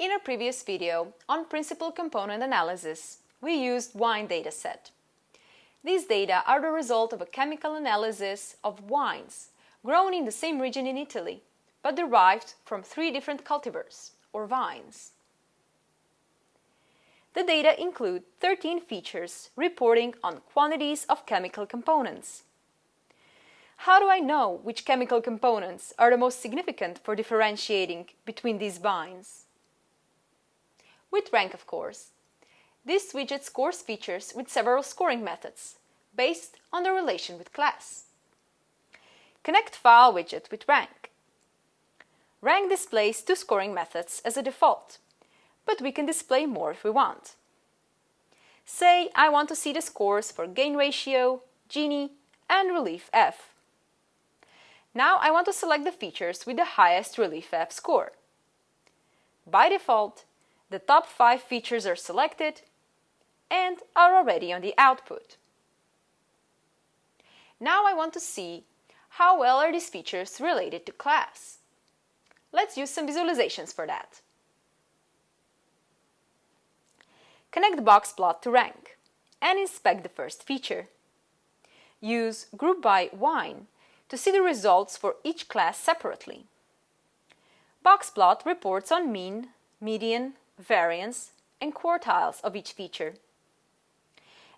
In our previous video on principal component analysis, we used wine dataset. These data are the result of a chemical analysis of wines grown in the same region in Italy, but derived from three different cultivars, or vines. The data include 13 features reporting on quantities of chemical components. How do I know which chemical components are the most significant for differentiating between these vines? With rank, of course. This widget scores features with several scoring methods, based on the relation with class. Connect file widget with rank. Rank displays two scoring methods as a default, but we can display more if we want. Say I want to see the scores for gain ratio, Gini, and relief F. Now I want to select the features with the highest relief F score. By default, the top 5 features are selected and are already on the output. Now I want to see how well are these features related to class. Let's use some visualizations for that. Connect box plot to rank and inspect the first feature. Use group by wine to see the results for each class separately. Boxplot reports on mean, median, variance, and quartiles of each feature.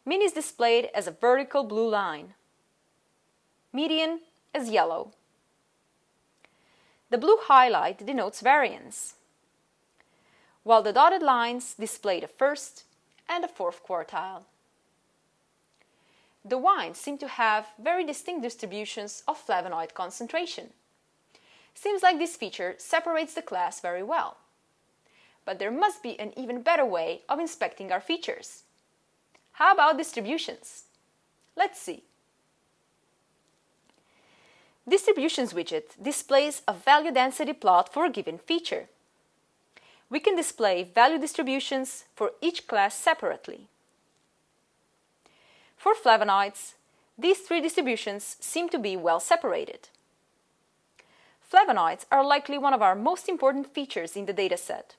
Mean is displayed as a vertical blue line. Median as yellow. The blue highlight denotes variance, while the dotted lines display the first and the fourth quartile. The wines seem to have very distinct distributions of flavonoid concentration. Seems like this feature separates the class very well. But there must be an even better way of inspecting our features. How about distributions? Let's see. Distributions widget displays a value density plot for a given feature. We can display value distributions for each class separately. For flavonoids, these three distributions seem to be well separated. Flavonoids are likely one of our most important features in the dataset,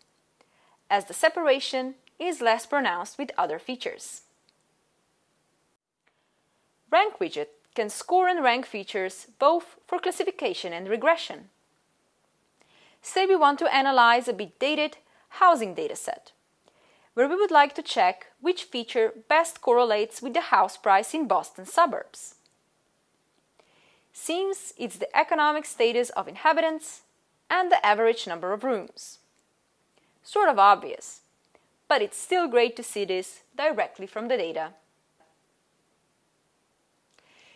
as the separation is less pronounced with other features. Rank widget can score and rank features both for classification and regression. Say we want to analyze a bit dated housing dataset where we would like to check which feature best correlates with the house price in Boston suburbs. Seems it's the economic status of inhabitants and the average number of rooms. Sort of obvious, but it's still great to see this directly from the data.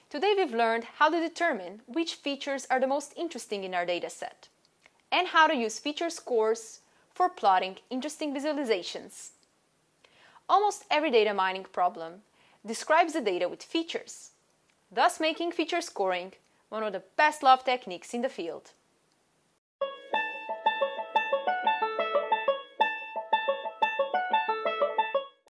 Today we've learned how to determine which features are the most interesting in our dataset and how to use feature scores for plotting interesting visualizations. Almost every data mining problem describes the data with features, thus making feature scoring one of the best loved techniques in the field.